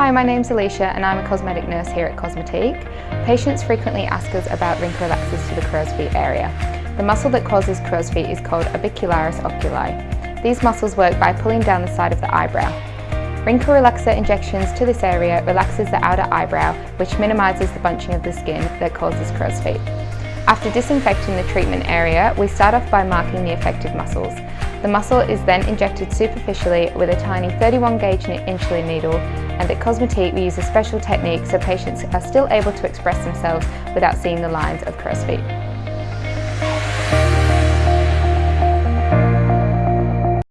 Hi, my name's Alicia and I'm a cosmetic nurse here at Cosmetique. Patients frequently ask us about wrinkle relaxers to the crow's feet area. The muscle that causes crow's feet is called orbicularis oculi. These muscles work by pulling down the side of the eyebrow. Wrinkle relaxer injections to this area relaxes the outer eyebrow, which minimises the bunching of the skin that causes crow's feet. After disinfecting the treatment area, we start off by marking the affected muscles. The muscle is then injected superficially with a tiny 31 gauge insulin needle and at Cosmetique we use a special technique so patients are still able to express themselves without seeing the lines of crow's feet.